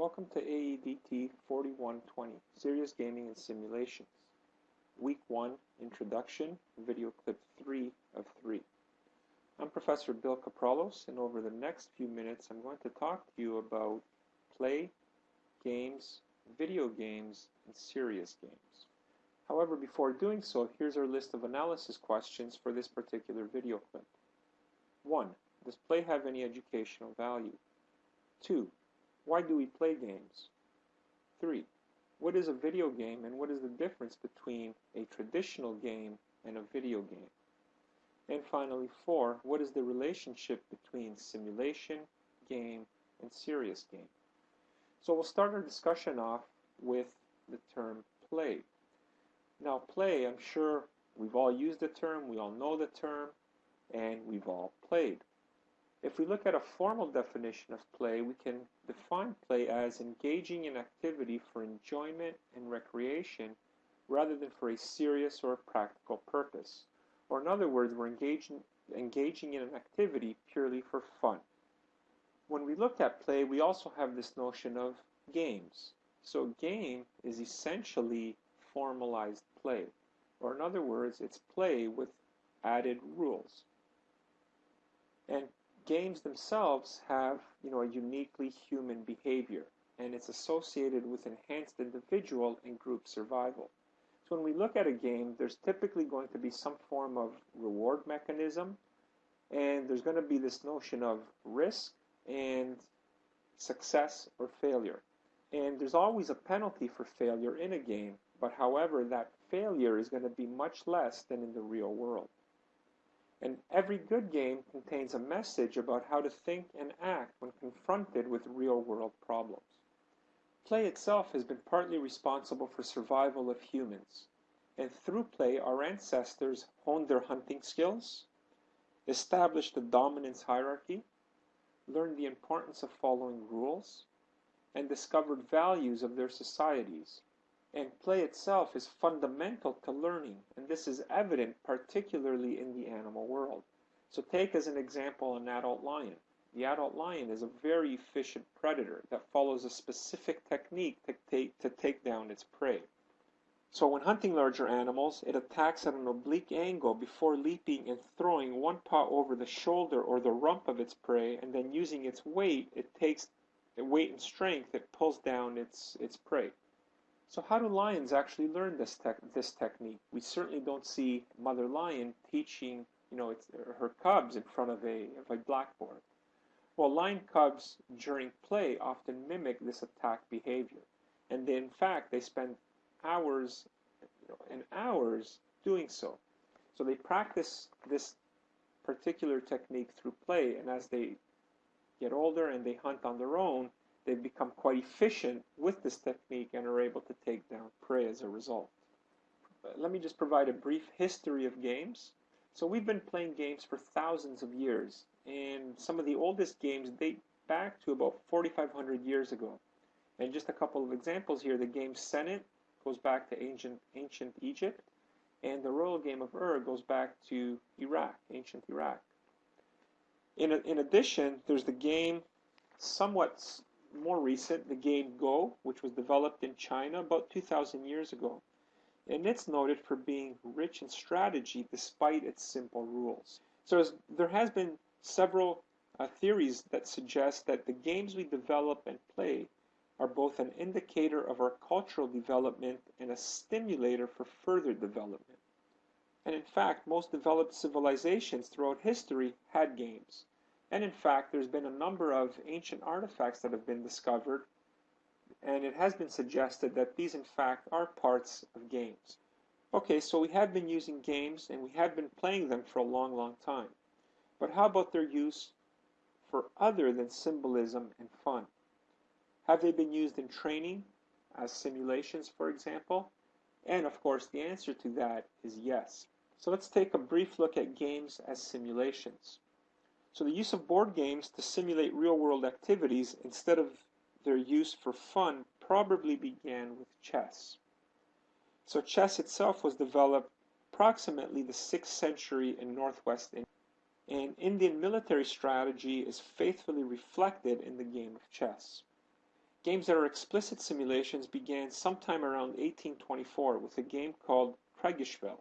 Welcome to AEDT 4120, Serious Gaming and Simulations. Week 1, Introduction, video clip 3 of 3. I'm Professor Bill Kapralos, and over the next few minutes I'm going to talk to you about play, games, video games, and serious games. However, before doing so, here's our list of analysis questions for this particular video clip. 1. Does play have any educational value? 2. Why do we play games? 3. What is a video game and what is the difference between a traditional game and a video game? And finally, 4. What is the relationship between simulation, game, and serious game? So we'll start our discussion off with the term play. Now, play, I'm sure we've all used the term, we all know the term, and we've all played. If we look at a formal definition of play, we can define play as engaging in activity for enjoyment and recreation rather than for a serious or practical purpose. Or in other words, we're engaging, engaging in an activity purely for fun. When we look at play, we also have this notion of games. So game is essentially formalized play. Or in other words, it's play with added rules. And games themselves have, you know, a uniquely human behavior, and it's associated with enhanced individual and group survival. So when we look at a game, there's typically going to be some form of reward mechanism, and there's going to be this notion of risk and success or failure. And there's always a penalty for failure in a game, but however, that failure is going to be much less than in the real world. And every good game contains a message about how to think and act when confronted with real world problems. Play itself has been partly responsible for survival of humans, and through play our ancestors honed their hunting skills, established a dominance hierarchy, learned the importance of following rules, and discovered values of their societies and play itself is fundamental to learning, and this is evident particularly in the animal world. So take as an example an adult lion. The adult lion is a very efficient predator that follows a specific technique to take, to take down its prey. So when hunting larger animals, it attacks at an oblique angle before leaping and throwing one paw over the shoulder or the rump of its prey, and then using its weight, it takes weight and strength, it pulls down its, its prey. So how do lions actually learn this this technique? We certainly don't see mother lion teaching, you know, her cubs in front of a, of a blackboard. Well, lion cubs during play often mimic this attack behavior, and they, in fact they spend hours and hours doing so. So they practice this particular technique through play, and as they get older and they hunt on their own, they've become quite efficient with this technique and are able to take down prey as a result. Let me just provide a brief history of games. So we've been playing games for thousands of years, and some of the oldest games date back to about 4,500 years ago. And just a couple of examples here, the game Senet goes back to ancient, ancient Egypt, and the royal game of Ur goes back to Iraq, ancient Iraq. In, in addition, there's the game somewhat more recent, the game Go, which was developed in China about 2,000 years ago. And it's noted for being rich in strategy despite its simple rules. So there has been several uh, theories that suggest that the games we develop and play are both an indicator of our cultural development and a stimulator for further development. And in fact, most developed civilizations throughout history had games. And in fact, there's been a number of ancient artifacts that have been discovered, and it has been suggested that these in fact are parts of games. Okay, so we have been using games and we have been playing them for a long, long time. But how about their use for other than symbolism and fun? Have they been used in training, as simulations, for example? And of course, the answer to that is yes. So let's take a brief look at games as simulations. So the use of board games to simulate real-world activities instead of their use for fun probably began with chess. So chess itself was developed approximately the 6th century in northwest India, and Indian military strategy is faithfully reflected in the game of chess. Games that are explicit simulations began sometime around 1824 with a game called Kriegsspiel,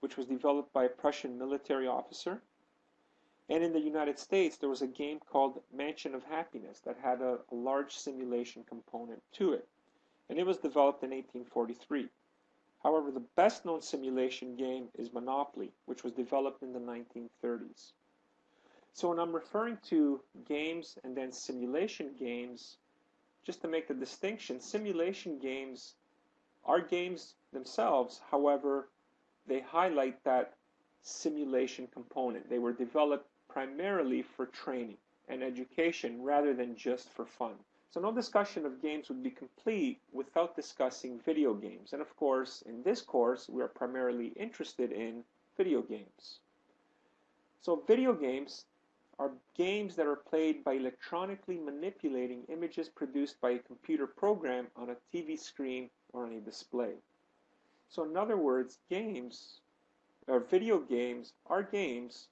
which was developed by a Prussian military officer. And in the United States, there was a game called Mansion of Happiness that had a, a large simulation component to it. And it was developed in 1843. However, the best known simulation game is Monopoly, which was developed in the 1930s. So when I'm referring to games and then simulation games, just to make the distinction, simulation games are games themselves, however, they highlight that simulation component. They were developed primarily for training and education rather than just for fun. So no discussion of games would be complete without discussing video games. And of course, in this course, we are primarily interested in video games. So video games are games that are played by electronically manipulating images produced by a computer program on a TV screen or on a display. So in other words, games or video games are games,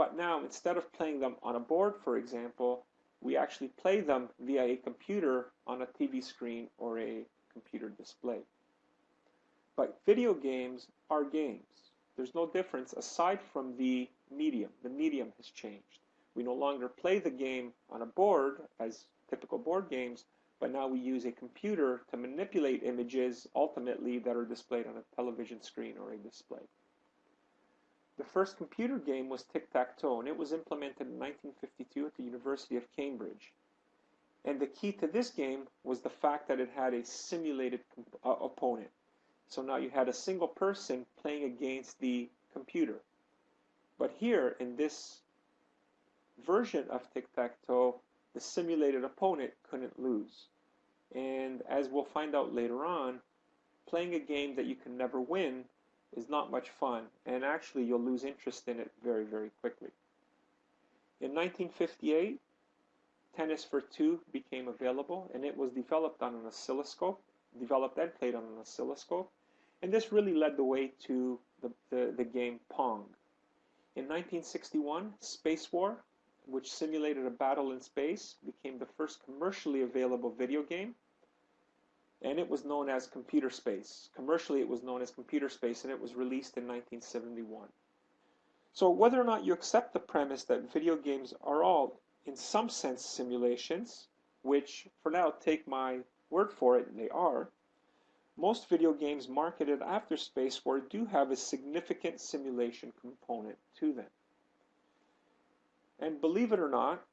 but now instead of playing them on a board, for example, we actually play them via a computer on a TV screen or a computer display. But video games are games. There's no difference aside from the medium. The medium has changed. We no longer play the game on a board as typical board games, but now we use a computer to manipulate images ultimately that are displayed on a television screen or a display. The first computer game was tic-tac-toe, and it was implemented in 1952 at the University of Cambridge. And the key to this game was the fact that it had a simulated uh, opponent. So now you had a single person playing against the computer. But here, in this version of tic-tac-toe, the simulated opponent couldn't lose. And as we'll find out later on, playing a game that you can never win is not much fun, and actually you'll lose interest in it very, very quickly. In 1958, Tennis for Two became available, and it was developed on an oscilloscope, developed and played on an oscilloscope, and this really led the way to the, the, the game Pong. In 1961, Spacewar, which simulated a battle in space, became the first commercially available video game, and it was known as Computer Space. Commercially, it was known as Computer Space, and it was released in 1971. So whether or not you accept the premise that video games are all, in some sense, simulations, which for now take my word for it, they are, most video games marketed after Spacewar do have a significant simulation component to them. And believe it or not,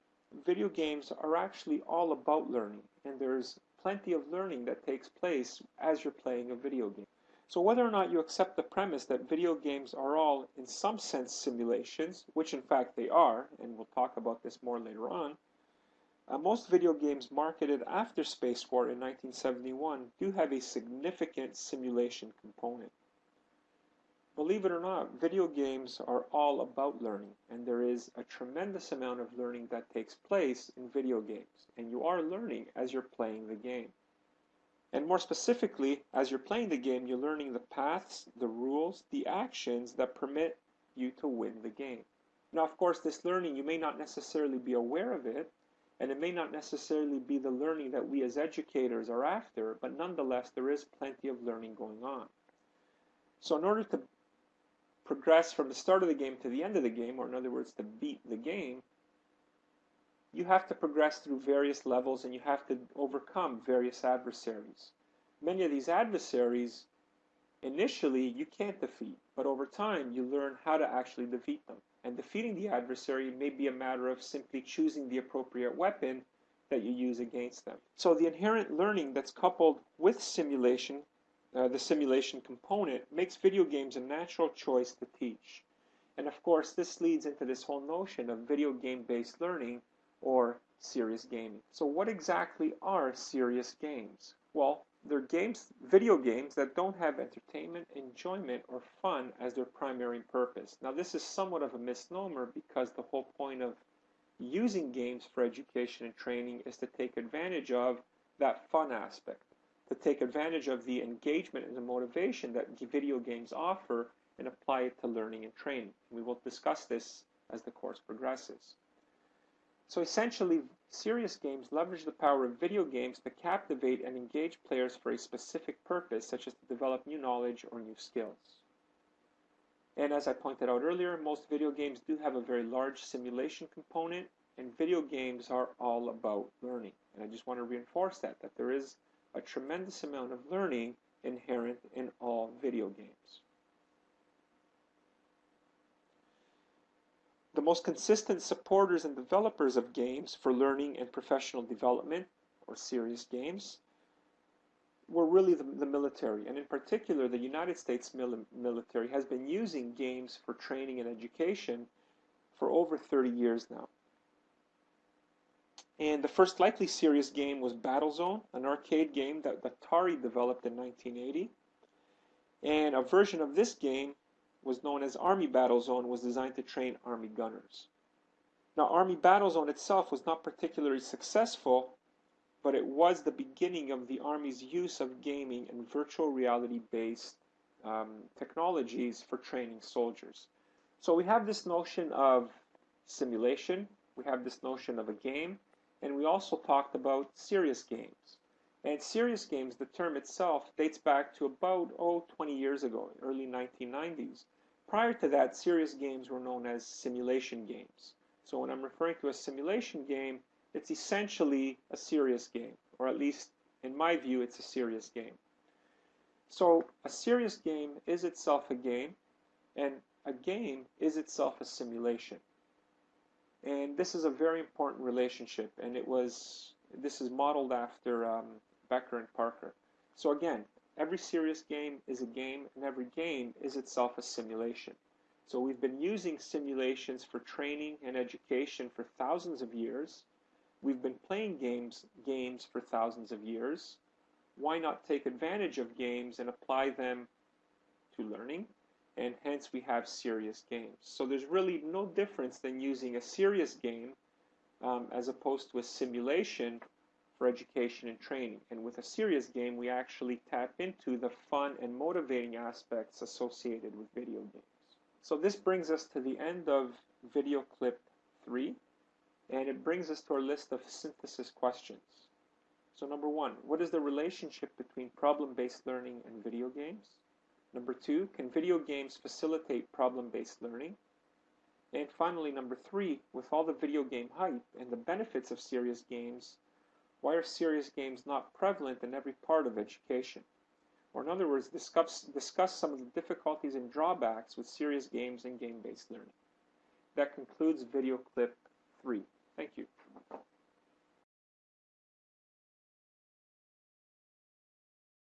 video games are actually all about learning, and there's plenty of learning that takes place as you're playing a video game. So whether or not you accept the premise that video games are all, in some sense, simulations, which in fact they are, and we'll talk about this more later on, uh, most video games marketed after Spacewar in 1971 do have a significant simulation component. Believe it or not, video games are all about learning, and there is a tremendous amount of learning that takes place in video games, and you are learning as you're playing the game. And more specifically, as you're playing the game, you're learning the paths, the rules, the actions that permit you to win the game. Now, of course, this learning, you may not necessarily be aware of it, and it may not necessarily be the learning that we as educators are after, but nonetheless, there is plenty of learning going on. So in order to progress from the start of the game to the end of the game, or in other words, to beat the game, you have to progress through various levels and you have to overcome various adversaries. Many of these adversaries, initially, you can't defeat, but over time, you learn how to actually defeat them. And defeating the adversary may be a matter of simply choosing the appropriate weapon that you use against them. So the inherent learning that's coupled with simulation uh, the simulation component, makes video games a natural choice to teach. And of course, this leads into this whole notion of video game based learning or serious gaming. So, what exactly are serious games? Well, they're games, video games that don't have entertainment, enjoyment, or fun as their primary purpose. Now, this is somewhat of a misnomer because the whole point of using games for education and training is to take advantage of that fun aspect to take advantage of the engagement and the motivation that video games offer and apply it to learning and training. We will discuss this as the course progresses. So essentially, serious games leverage the power of video games to captivate and engage players for a specific purpose, such as to develop new knowledge or new skills. And as I pointed out earlier, most video games do have a very large simulation component, and video games are all about learning. And I just want to reinforce that, that there is a tremendous amount of learning inherent in all video games. The most consistent supporters and developers of games for learning and professional development, or serious games, were really the, the military. And in particular, the United States mil military has been using games for training and education for over 30 years now. And the first likely serious game was Battlezone, an arcade game that Atari developed in 1980. And a version of this game was known as Army Battlezone was designed to train Army gunners. Now, Army Battlezone itself was not particularly successful, but it was the beginning of the Army's use of gaming and virtual reality based um, technologies for training soldiers. So we have this notion of simulation, we have this notion of a game, and we also talked about serious games. And serious games, the term itself dates back to about, oh, 20 years ago, early 1990s. Prior to that, serious games were known as simulation games. So when I'm referring to a simulation game, it's essentially a serious game, or at least in my view, it's a serious game. So a serious game is itself a game, and a game is itself a simulation. And this is a very important relationship, and it was this is modeled after um, Becker and Parker. So again, Every serious game is a game, and every game is itself a simulation. So we've been using simulations for training and education for thousands of years. We've been playing games games for thousands of years. Why not take advantage of games and apply them to learning? And hence we have serious games. So there's really no difference than using a serious game um, as opposed to a simulation for education and training. And with a serious game, we actually tap into the fun and motivating aspects associated with video games. So this brings us to the end of video clip 3, and it brings us to our list of synthesis questions. So number one, what is the relationship between problem-based learning and video games? Number two, can video games facilitate problem-based learning? And finally, number three, with all the video game hype and the benefits of serious games, why are serious games not prevalent in every part of education? Or in other words, discuss, discuss some of the difficulties and drawbacks with serious games and game-based learning. That concludes video clip 3. Thank you.